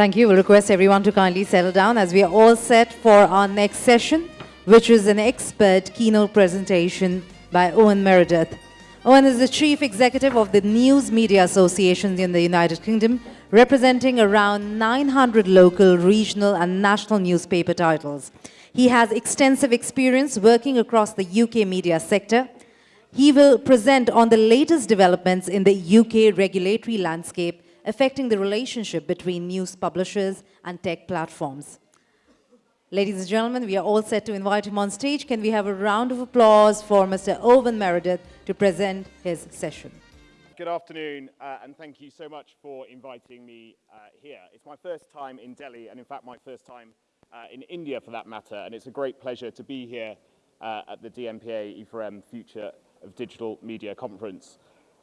Thank you. We'll request everyone to kindly settle down as we are all set for our next session, which is an expert keynote presentation by Owen Meredith. Owen is the Chief Executive of the News Media Association in the United Kingdom, representing around 900 local, regional and national newspaper titles. He has extensive experience working across the UK media sector. He will present on the latest developments in the UK regulatory landscape affecting the relationship between news publishers and tech platforms. Ladies and gentlemen, we are all set to invite him on stage. Can we have a round of applause for Mr. Owen Meredith to present his session? Good afternoon, uh, and thank you so much for inviting me uh, here. It's my first time in Delhi, and in fact, my first time uh, in India for that matter, and it's a great pleasure to be here uh, at the DNPA E4M Future of Digital Media Conference.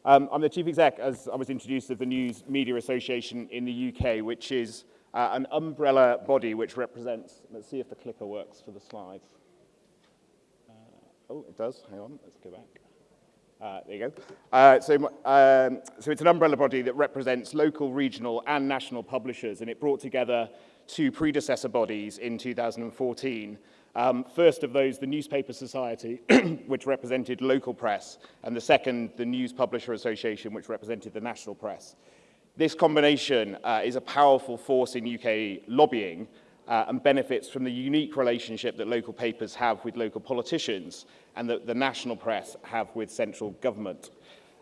Um, I'm the Chief Exec, as I was introduced, of the News Media Association in the UK, which is uh, an umbrella body which represents, let's see if the clicker works for the slides. Uh, oh, it does, hang on, let's go back. Uh, there you go. Uh, so, um, so it's an umbrella body that represents local, regional and national publishers and it brought together two predecessor bodies in 2014. Um, first of those, the Newspaper Society, which represented local press, and the second, the News Publisher Association, which represented the national press. This combination uh, is a powerful force in UK lobbying uh, and benefits from the unique relationship that local papers have with local politicians and that the national press have with central government.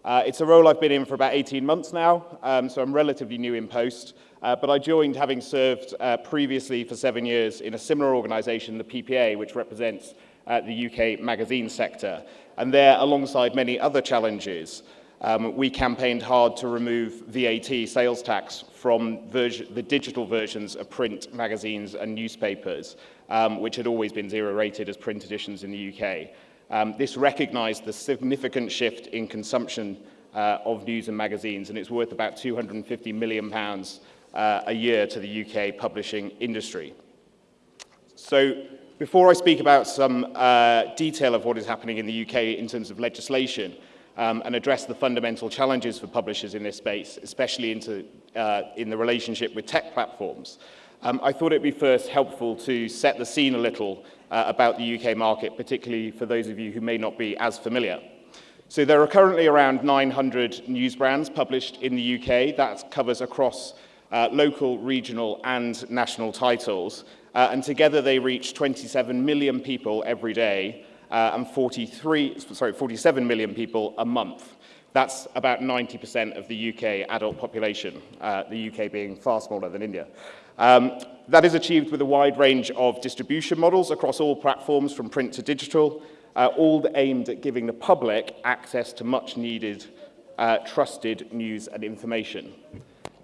Uh, it's a role I've been in for about 18 months now, um, so I'm relatively new in post, uh, but I joined having served uh, previously for seven years in a similar organisation, the PPA, which represents uh, the UK magazine sector. And there, alongside many other challenges, um, we campaigned hard to remove VAT sales tax from the digital versions of print magazines and newspapers, um, which had always been zero rated as print editions in the UK. Um, this recognised the significant shift in consumption uh, of news and magazines, and it's worth about 250 million pounds uh, a year to the UK publishing industry. So before I speak about some uh, detail of what is happening in the UK in terms of legislation um, and address the fundamental challenges for publishers in this space, especially into, uh, in the relationship with tech platforms, um, I thought it'd be first helpful to set the scene a little uh, about the UK market, particularly for those of you who may not be as familiar. So there are currently around 900 news brands published in the UK. That covers across uh, local, regional and national titles. Uh, and together they reach 27 million people every day uh, and 43, sorry, 47 million people a month. That's about 90% of the UK adult population, uh, the UK being far smaller than India. Um, that is achieved with a wide range of distribution models across all platforms from print to digital, uh, all aimed at giving the public access to much needed uh, trusted news and information.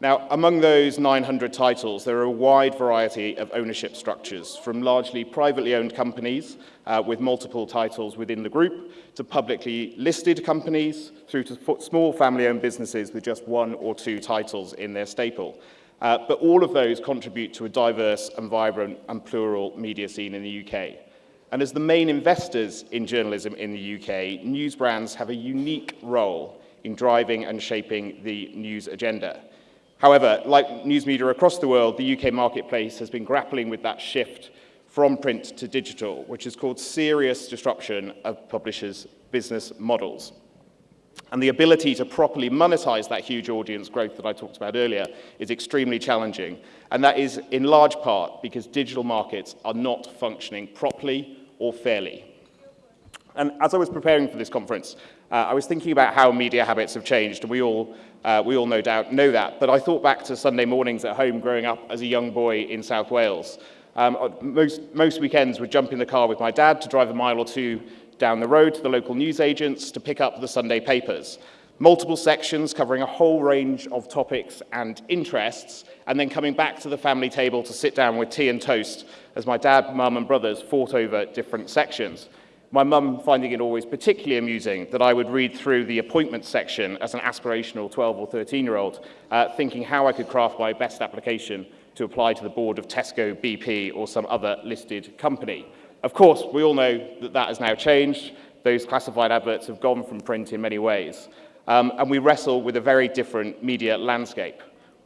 Now, among those 900 titles, there are a wide variety of ownership structures, from largely privately owned companies uh, with multiple titles within the group, to publicly listed companies, through to small family-owned businesses with just one or two titles in their staple. Uh, but all of those contribute to a diverse and vibrant and plural media scene in the UK. And as the main investors in journalism in the UK, news brands have a unique role in driving and shaping the news agenda. However, like news media across the world, the UK marketplace has been grappling with that shift from print to digital, which has caused serious disruption of publishers' business models. And the ability to properly monetize that huge audience growth that I talked about earlier is extremely challenging. And that is in large part because digital markets are not functioning properly or fairly. And as I was preparing for this conference, uh, I was thinking about how media habits have changed, and we all, uh, we all no doubt know that. But I thought back to Sunday mornings at home growing up as a young boy in South Wales. Um, uh, most, most weekends would jump in the car with my dad to drive a mile or two down the road to the local newsagents to pick up the Sunday papers. Multiple sections covering a whole range of topics and interests, and then coming back to the family table to sit down with tea and toast as my dad, mum and brothers fought over different sections. My mum finding it always particularly amusing that I would read through the appointment section as an aspirational 12 or 13 year old, uh, thinking how I could craft my best application to apply to the board of Tesco, BP or some other listed company. Of course, we all know that that has now changed. Those classified adverts have gone from print in many ways. Um, and we wrestle with a very different media landscape.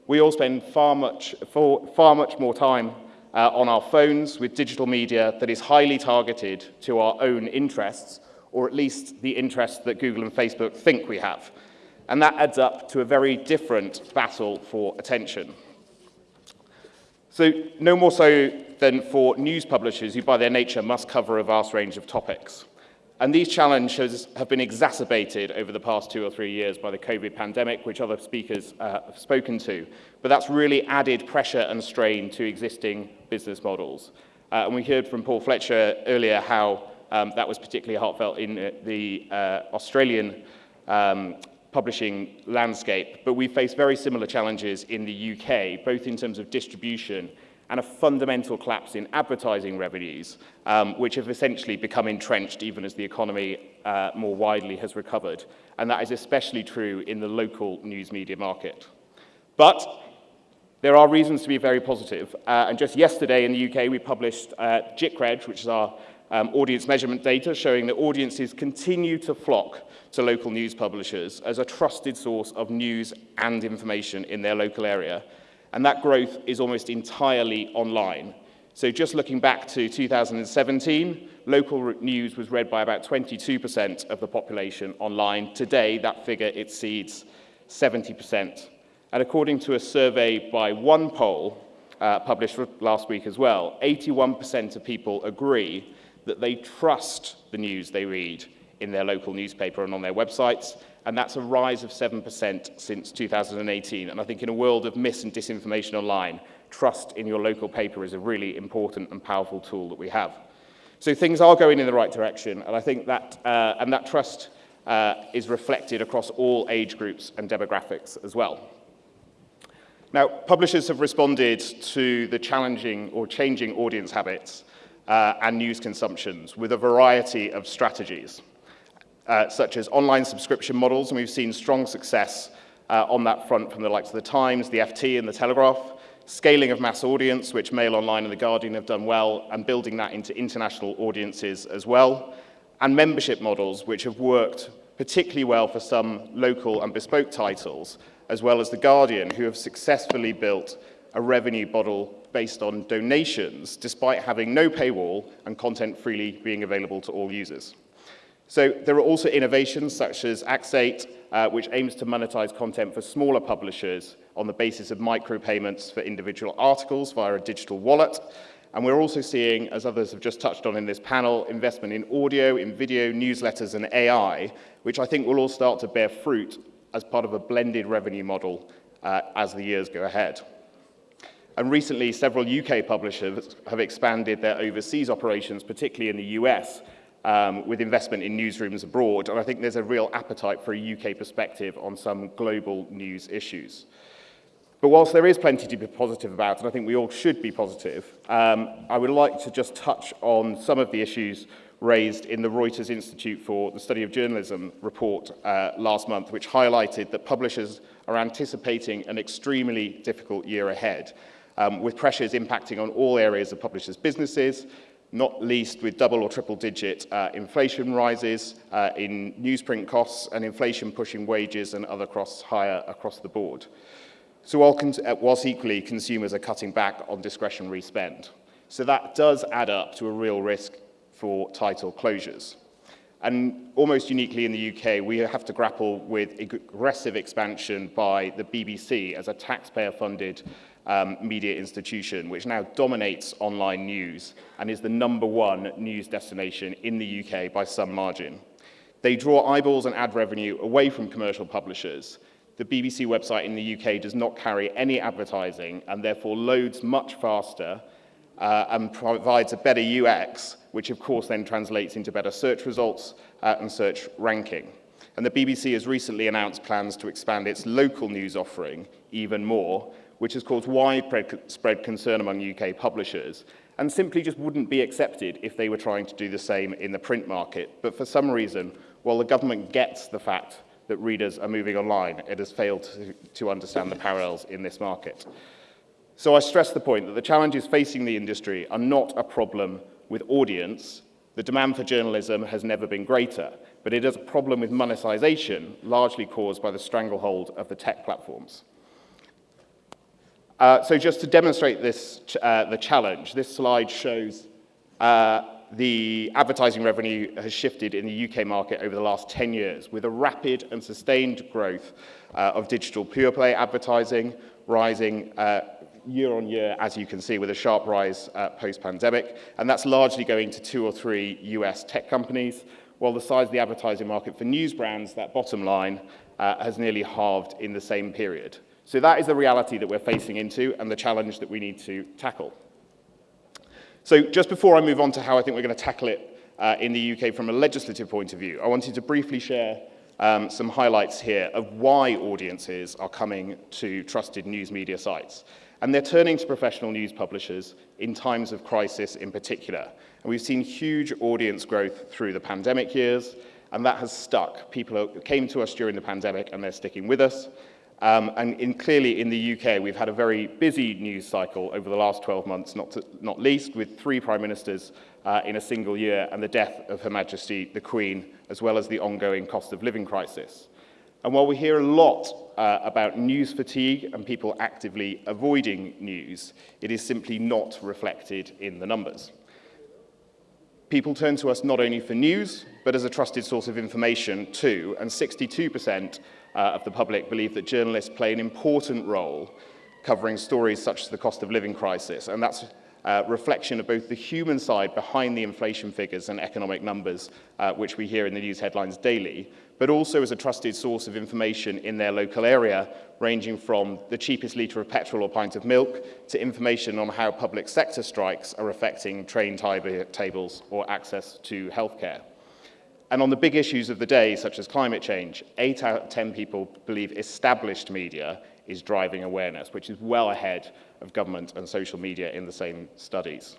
We all spend far much, far much more time uh, on our phones with digital media that is highly targeted to our own interests, or at least the interests that Google and Facebook think we have. And that adds up to a very different battle for attention. So no more so than for news publishers who by their nature must cover a vast range of topics. And these challenges have been exacerbated over the past two or three years by the COVID pandemic, which other speakers uh, have spoken to. But that's really added pressure and strain to existing business models. Uh, and we heard from Paul Fletcher earlier how um, that was particularly heartfelt in uh, the uh, Australian um, publishing landscape. But we face very similar challenges in the UK, both in terms of distribution and a fundamental collapse in advertising revenues, um, which have essentially become entrenched even as the economy uh, more widely has recovered. And that is especially true in the local news media market. But there are reasons to be very positive. Uh, and just yesterday in the UK, we published uh, JICREG, which is our um, audience measurement data, showing that audiences continue to flock to local news publishers as a trusted source of news and information in their local area and that growth is almost entirely online. So just looking back to 2017, local news was read by about 22% of the population online. Today, that figure exceeds 70%. And according to a survey by OnePoll, uh, published last week as well, 81% of people agree that they trust the news they read in their local newspaper and on their websites, and that's a rise of 7% since 2018. And I think in a world of mis and disinformation online, trust in your local paper is a really important and powerful tool that we have. So things are going in the right direction, and I think that, uh, and that trust uh, is reflected across all age groups and demographics as well. Now, publishers have responded to the challenging or changing audience habits uh, and news consumptions with a variety of strategies uh, such as online subscription models, and we've seen strong success uh, on that front from the likes of the Times, the FT, and the Telegraph. Scaling of mass audience, which Mail Online and The Guardian have done well, and building that into international audiences as well. And membership models, which have worked particularly well for some local and bespoke titles, as well as The Guardian, who have successfully built a revenue model based on donations, despite having no paywall and content freely being available to all users. So there are also innovations such as Axate, uh, which aims to monetize content for smaller publishers on the basis of micropayments for individual articles via a digital wallet. And we're also seeing, as others have just touched on in this panel, investment in audio, in video, newsletters, and AI, which I think will all start to bear fruit as part of a blended revenue model uh, as the years go ahead. And recently, several UK publishers have expanded their overseas operations, particularly in the US, um, with investment in newsrooms abroad. And I think there's a real appetite for a UK perspective on some global news issues. But whilst there is plenty to be positive about, and I think we all should be positive, um, I would like to just touch on some of the issues raised in the Reuters Institute for the Study of Journalism report uh, last month, which highlighted that publishers are anticipating an extremely difficult year ahead, um, with pressures impacting on all areas of publishers' businesses, not least with double or triple digit uh, inflation rises uh, in newsprint costs and inflation pushing wages and other costs higher across the board. So while uh, whilst equally consumers are cutting back on discretionary spend. So that does add up to a real risk for title closures. And almost uniquely in the UK, we have to grapple with aggressive expansion by the BBC as a taxpayer-funded um, media institution, which now dominates online news and is the number one news destination in the UK by some margin. They draw eyeballs and ad revenue away from commercial publishers. The BBC website in the UK does not carry any advertising and therefore loads much faster uh, and provides a better UX, which of course then translates into better search results uh, and search ranking. And the BBC has recently announced plans to expand its local news offering even more, which has caused widespread concern among UK publishers and simply just wouldn't be accepted if they were trying to do the same in the print market. But for some reason, while the government gets the fact that readers are moving online, it has failed to, to understand the parallels in this market. So I stress the point that the challenges facing the industry are not a problem with audience. The demand for journalism has never been greater, but it is a problem with monetization, largely caused by the stranglehold of the tech platforms. Uh, so just to demonstrate this, uh, the challenge, this slide shows uh, the advertising revenue has shifted in the UK market over the last 10 years with a rapid and sustained growth uh, of digital pure play advertising, rising uh, year on year, as you can see, with a sharp rise post-pandemic. And that's largely going to two or three US tech companies, while the size of the advertising market for news brands, that bottom line, has nearly halved in the same period. So that is the reality that we're facing into and the challenge that we need to tackle. So just before I move on to how I think we're going to tackle it uh, in the UK from a legislative point of view, I wanted to briefly share um, some highlights here of why audiences are coming to trusted news media sites. And they're turning to professional news publishers in times of crisis in particular. And we've seen huge audience growth through the pandemic years, and that has stuck. People came to us during the pandemic, and they're sticking with us. Um, and in, clearly in the UK, we've had a very busy news cycle over the last 12 months, not, to, not least with three prime ministers uh, in a single year and the death of Her Majesty the Queen, as well as the ongoing cost of living crisis. And while we hear a lot uh, about news fatigue and people actively avoiding news, it is simply not reflected in the numbers. People turn to us not only for news, but as a trusted source of information too, and 62% uh, of the public believe that journalists play an important role covering stories such as the cost of living crisis, and that's uh, reflection of both the human side behind the inflation figures and economic numbers, uh, which we hear in the news headlines daily, but also as a trusted source of information in their local area, ranging from the cheapest litre of petrol or pint of milk to information on how public sector strikes are affecting train tables or access to healthcare. And on the big issues of the day, such as climate change, 8 out of 10 people believe established media is driving awareness, which is well ahead of government and social media in the same studies.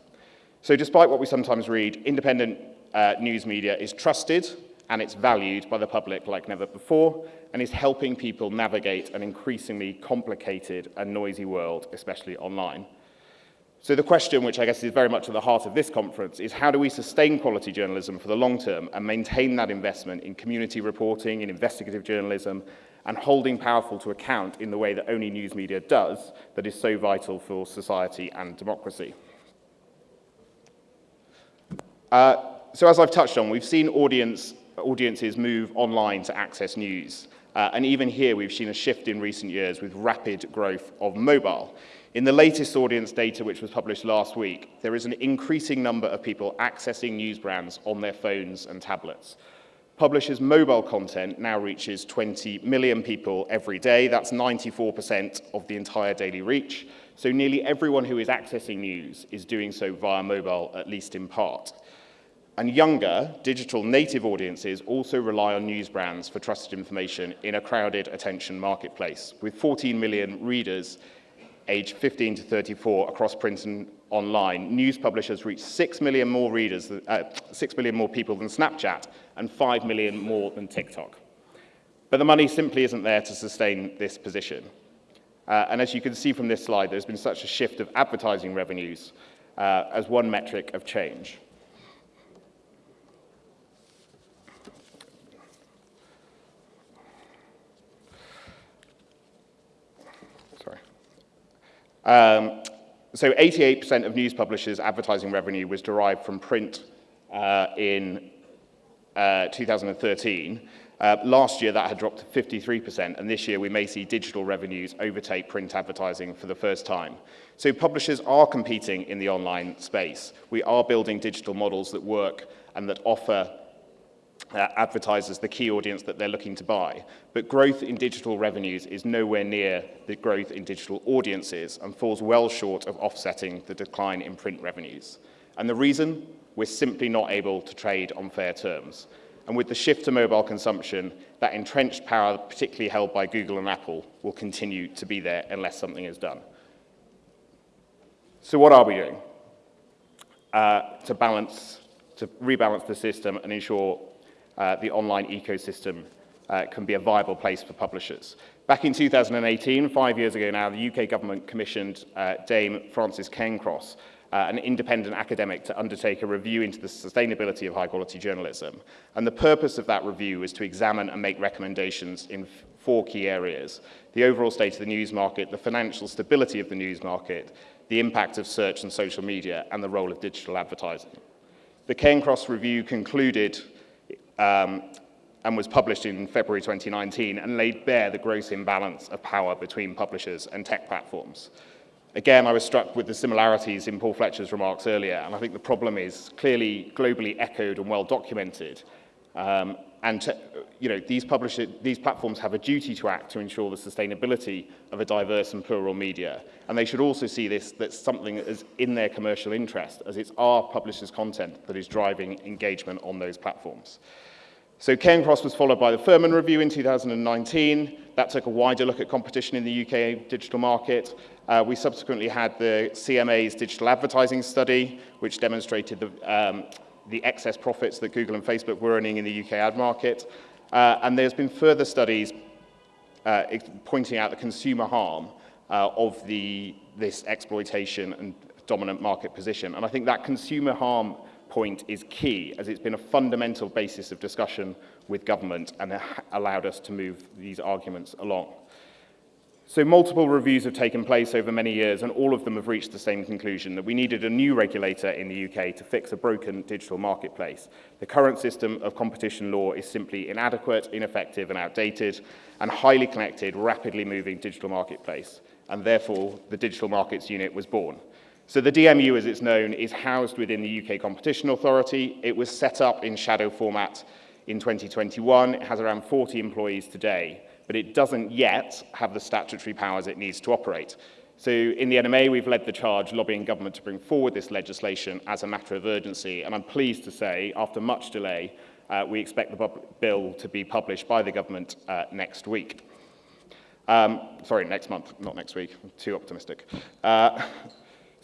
So despite what we sometimes read, independent uh, news media is trusted and it's valued by the public like never before and is helping people navigate an increasingly complicated and noisy world, especially online. So the question, which I guess is very much at the heart of this conference, is how do we sustain quality journalism for the long term and maintain that investment in community reporting, in investigative journalism, and holding powerful to account in the way that only news media does that is so vital for society and democracy. Uh, so as I've touched on, we've seen audience audiences move online to access news. Uh, and even here, we've seen a shift in recent years with rapid growth of mobile. In the latest audience data, which was published last week, there is an increasing number of people accessing news brands on their phones and tablets. Publishers' mobile content now reaches 20 million people every day. That's 94% of the entire daily reach. So nearly everyone who is accessing news is doing so via mobile, at least in part. And younger, digital native audiences also rely on news brands for trusted information in a crowded attention marketplace, with 14 million readers aged 15 to 34 across print and online. News publishers reach 6 million more readers, uh, 6 million more people than Snapchat, and 5 million more than TikTok. But the money simply isn't there to sustain this position. Uh, and as you can see from this slide, there's been such a shift of advertising revenues uh, as one metric of change. Um, so 88% of news publishers' advertising revenue was derived from print uh, in uh, 2013. Uh, last year, that had dropped to 53%, and this year we may see digital revenues overtake print advertising for the first time. So publishers are competing in the online space. We are building digital models that work and that offer uh, advertisers the key audience that they're looking to buy. But growth in digital revenues is nowhere near the growth in digital audiences and falls well short of offsetting the decline in print revenues. And the reason? We're simply not able to trade on fair terms. And with the shift to mobile consumption, that entrenched power, particularly held by Google and Apple, will continue to be there unless something is done. So what are we doing uh, to balance, to rebalance the system and ensure uh, the online ecosystem uh, can be a viable place for publishers. Back in 2018, five years ago now, the UK government commissioned uh, Dame Frances Cairncross uh, an independent academic to undertake a review into the sustainability of high quality journalism. And the purpose of that review is to examine and make recommendations in four key areas. The overall state of the news market, the financial stability of the news market, the impact of search and social media, and the role of digital advertising. The Cairncross review concluded um, and was published in February 2019 and laid bare the gross imbalance of power between publishers and tech platforms. Again, I was struck with the similarities in Paul Fletcher's remarks earlier, and I think the problem is clearly globally echoed and well documented. Um, and to, you know, these, publisher, these platforms have a duty to act to ensure the sustainability of a diverse and plural media. And they should also see this that's something that is in their commercial interest, as it's our publishers' content that is driving engagement on those platforms. So Cairncross was followed by the Furman Review in 2019. That took a wider look at competition in the UK digital market. Uh, we subsequently had the CMA's digital advertising study, which demonstrated the, um, the excess profits that Google and Facebook were earning in the UK ad market. Uh, and there's been further studies uh, pointing out the consumer harm uh, of the, this exploitation and dominant market position. And I think that consumer harm point is key, as it's been a fundamental basis of discussion with government and allowed us to move these arguments along. So multiple reviews have taken place over many years and all of them have reached the same conclusion that we needed a new regulator in the UK to fix a broken digital marketplace. The current system of competition law is simply inadequate, ineffective and outdated and highly connected, rapidly moving digital marketplace and therefore the Digital Markets Unit was born. So the DMU, as it's known, is housed within the UK Competition Authority. It was set up in shadow format in 2021. It has around 40 employees today, but it doesn't yet have the statutory powers it needs to operate. So in the NMA, we've led the charge lobbying government to bring forward this legislation as a matter of urgency. And I'm pleased to say, after much delay, uh, we expect the bill to be published by the government uh, next week. Um, sorry, next month, not next week. I'm too optimistic. Uh,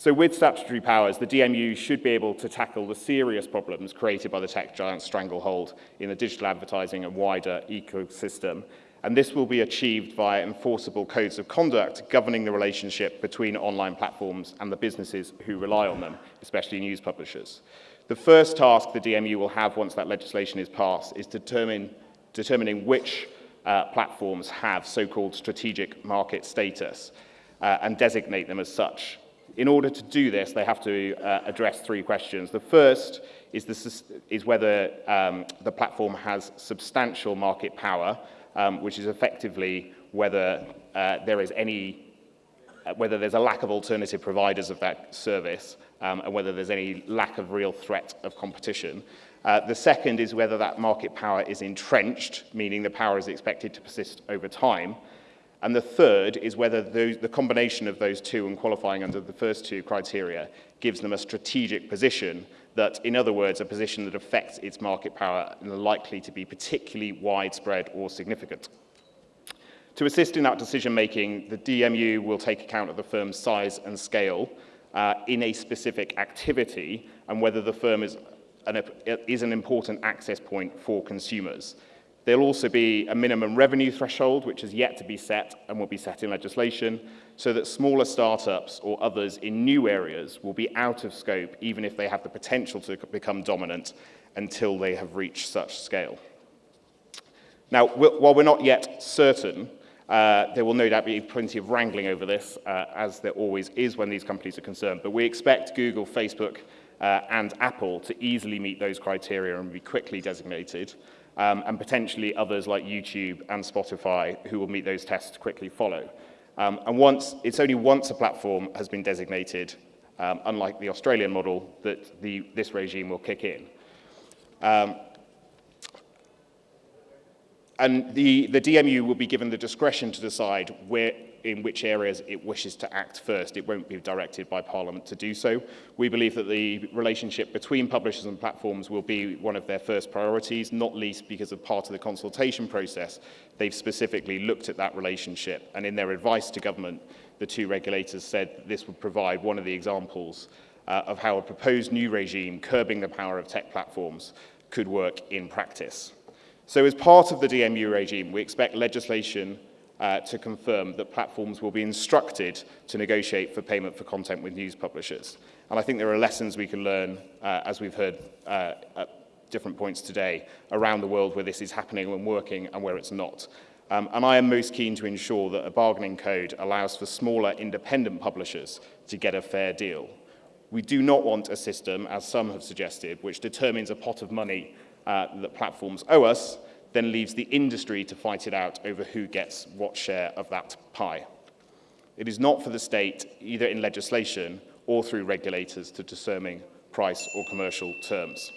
So with statutory powers, the DMU should be able to tackle the serious problems created by the tech giant stranglehold in the digital advertising and wider ecosystem. And this will be achieved via enforceable codes of conduct governing the relationship between online platforms and the businesses who rely on them, especially news publishers. The first task the DMU will have once that legislation is passed is determine, determining which uh, platforms have so-called strategic market status uh, and designate them as such. In order to do this, they have to uh, address three questions. The first is, this, is whether um, the platform has substantial market power, um, which is effectively whether uh, there is any, uh, whether there's a lack of alternative providers of that service, um, and whether there's any lack of real threat of competition. Uh, the second is whether that market power is entrenched, meaning the power is expected to persist over time. And the third is whether the combination of those two and qualifying under the first two criteria gives them a strategic position that, in other words, a position that affects its market power and likely to be particularly widespread or significant. To assist in that decision making, the DMU will take account of the firm's size and scale uh, in a specific activity and whether the firm is an, is an important access point for consumers. There'll also be a minimum revenue threshold, which is yet to be set and will be set in legislation, so that smaller startups or others in new areas will be out of scope, even if they have the potential to become dominant until they have reached such scale. Now, while we're not yet certain, uh, there will no doubt be plenty of wrangling over this, uh, as there always is when these companies are concerned. But we expect Google, Facebook, uh, and Apple to easily meet those criteria and be quickly designated um, and potentially others like YouTube and Spotify who will meet those tests to quickly follow. Um, and once, it's only once a platform has been designated, um, unlike the Australian model, that the, this regime will kick in. Um, and the, the DMU will be given the discretion to decide where, in which areas it wishes to act first. It won't be directed by Parliament to do so. We believe that the relationship between publishers and platforms will be one of their first priorities, not least because of part of the consultation process. They've specifically looked at that relationship and in their advice to government, the two regulators said this would provide one of the examples uh, of how a proposed new regime curbing the power of tech platforms could work in practice. So as part of the DMU regime, we expect legislation uh, to confirm that platforms will be instructed to negotiate for payment for content with news publishers. And I think there are lessons we can learn, uh, as we've heard uh, at different points today, around the world where this is happening and working and where it's not. Um, and I am most keen to ensure that a bargaining code allows for smaller independent publishers to get a fair deal. We do not want a system, as some have suggested, which determines a pot of money uh, that platforms owe us, then leaves the industry to fight it out over who gets what share of that pie. It is not for the state, either in legislation or through regulators, to determine price or commercial terms.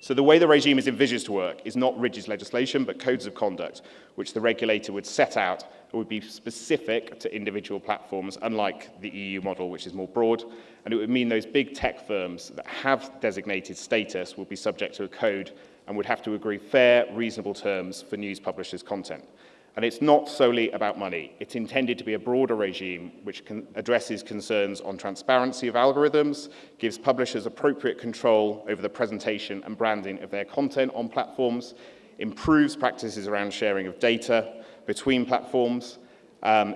So the way the regime is envisaged to work is not rigid legislation, but codes of conduct, which the regulator would set out and would be specific to individual platforms, unlike the EU model, which is more broad. And it would mean those big tech firms that have designated status will be subject to a code and would have to agree fair, reasonable terms for news publishers' content. And it's not solely about money. It's intended to be a broader regime which addresses concerns on transparency of algorithms, gives publishers appropriate control over the presentation and branding of their content on platforms, improves practices around sharing of data between platforms, um,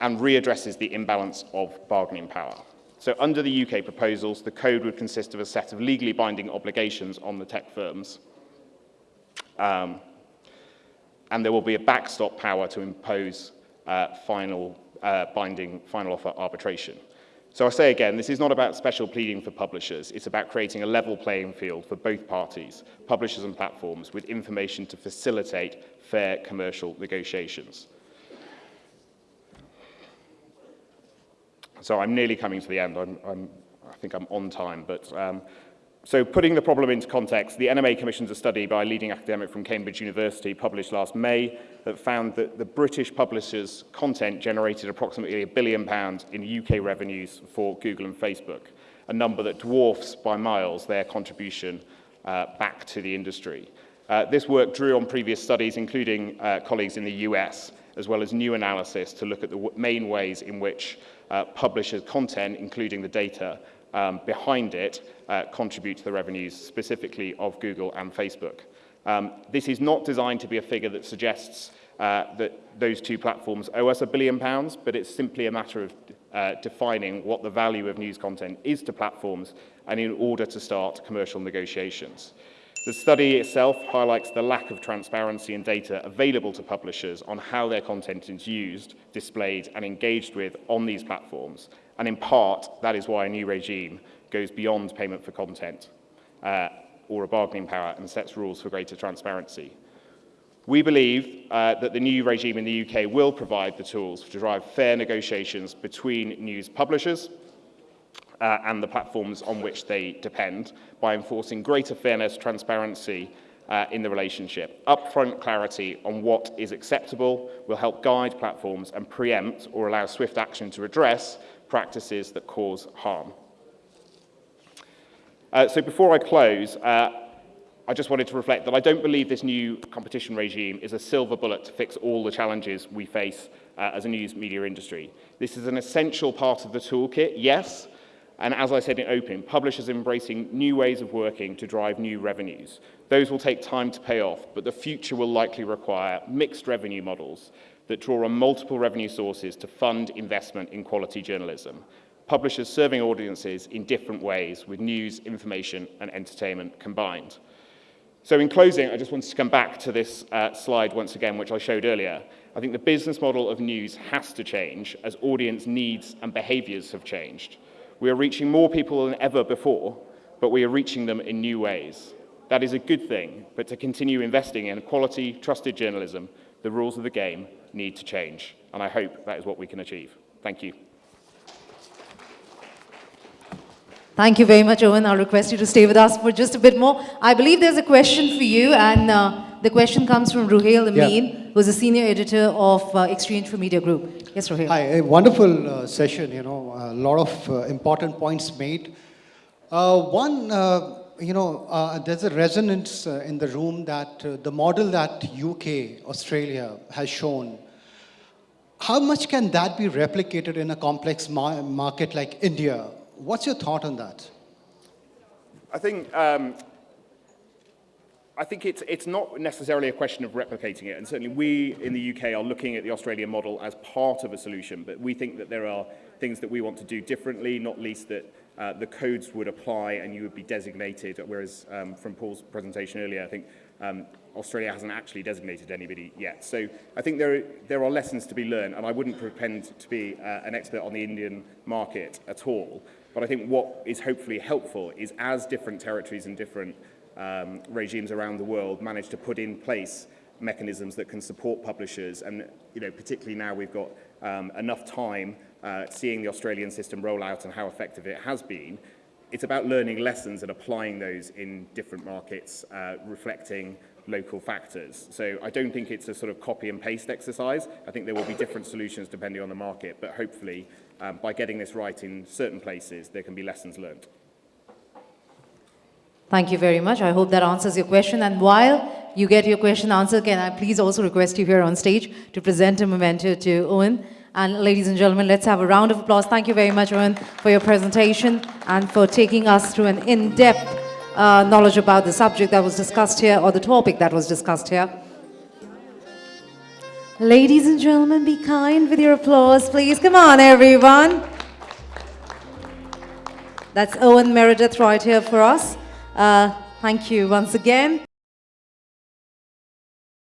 and readdresses the imbalance of bargaining power. So under the UK proposals, the code would consist of a set of legally binding obligations on the tech firms. Um, and there will be a backstop power to impose uh, final uh, binding final offer arbitration. So I say again, this is not about special pleading for publishers. It's about creating a level playing field for both parties, publishers and platforms, with information to facilitate fair commercial negotiations. So I'm nearly coming to the end. I'm, I'm, I think I'm on time, but um, so putting the problem into context, the NMA commissions a study by a leading academic from Cambridge University published last May that found that the British publishers' content generated approximately a billion pounds in UK revenues for Google and Facebook, a number that dwarfs by miles their contribution uh, back to the industry. Uh, this work drew on previous studies, including uh, colleagues in the US, as well as new analysis to look at the main ways in which uh, publishers' content, including the data, um, behind it uh, contribute to the revenues specifically of Google and Facebook. Um, this is not designed to be a figure that suggests uh, that those two platforms owe us a billion pounds, but it's simply a matter of uh, defining what the value of news content is to platforms and in order to start commercial negotiations. The study itself highlights the lack of transparency and data available to publishers on how their content is used, displayed and engaged with on these platforms. And in part, that is why a new regime goes beyond payment for content uh, or a bargaining power and sets rules for greater transparency. We believe uh, that the new regime in the UK will provide the tools to drive fair negotiations between news publishers uh, and the platforms on which they depend by enforcing greater fairness, transparency uh, in the relationship. Upfront clarity on what is acceptable will help guide platforms and preempt or allow swift action to address practices that cause harm. Uh, so before I close, uh, I just wanted to reflect that I don't believe this new competition regime is a silver bullet to fix all the challenges we face uh, as a news media industry. This is an essential part of the toolkit, yes, and as I said in opening, publishers embracing new ways of working to drive new revenues. Those will take time to pay off, but the future will likely require mixed revenue models that draw on multiple revenue sources to fund investment in quality journalism. Publishers serving audiences in different ways with news, information and entertainment combined. So in closing, I just wanted to come back to this uh, slide once again, which I showed earlier. I think the business model of news has to change as audience needs and behaviours have changed. We are reaching more people than ever before, but we are reaching them in new ways. That is a good thing, but to continue investing in quality, trusted journalism, the rules of the game need to change. And I hope that is what we can achieve. Thank you. Thank you very much, Owen. I'll request you to stay with us for just a bit more. I believe there's a question for you, and uh, the question comes from Ruhail Amin, yeah. who's a senior editor of uh, Exchange for Media Group. Yes, Ruhail. Hi, a wonderful uh, session, you know, a lot of uh, important points made. Uh, one, uh, you know, uh, there's a resonance in the room that the model that UK, Australia has shown, how much can that be replicated in a complex ma market like India? What's your thought on that? I think um, I think it's, it's not necessarily a question of replicating it, and certainly we in the UK are looking at the Australian model as part of a solution, but we think that there are things that we want to do differently, not least that uh, the codes would apply and you would be designated, whereas um, from Paul's presentation earlier, I think um, Australia hasn't actually designated anybody yet. So I think there, there are lessons to be learned, and I wouldn't pretend to be uh, an expert on the Indian market at all. But I think what is hopefully helpful is as different territories and different um, regimes around the world manage to put in place mechanisms that can support publishers, and you know, particularly now we've got um, enough time uh, seeing the Australian system roll out and how effective it has been, it's about learning lessons and applying those in different markets, uh, reflecting local factors. So I don't think it's a sort of copy and paste exercise. I think there will be different solutions depending on the market, but hopefully um, by getting this right in certain places, there can be lessons learned. Thank you very much. I hope that answers your question. And while you get your question answered, can I please also request you here on stage to present a memento to Owen. And ladies and gentlemen, let's have a round of applause. Thank you very much, Owen, for your presentation and for taking us through an in-depth uh, knowledge about the subject that was discussed here or the topic that was discussed here. Ladies and gentlemen, be kind with your applause, please. Come on, everyone. That's Owen Meredith right here for us. Uh, thank you once again.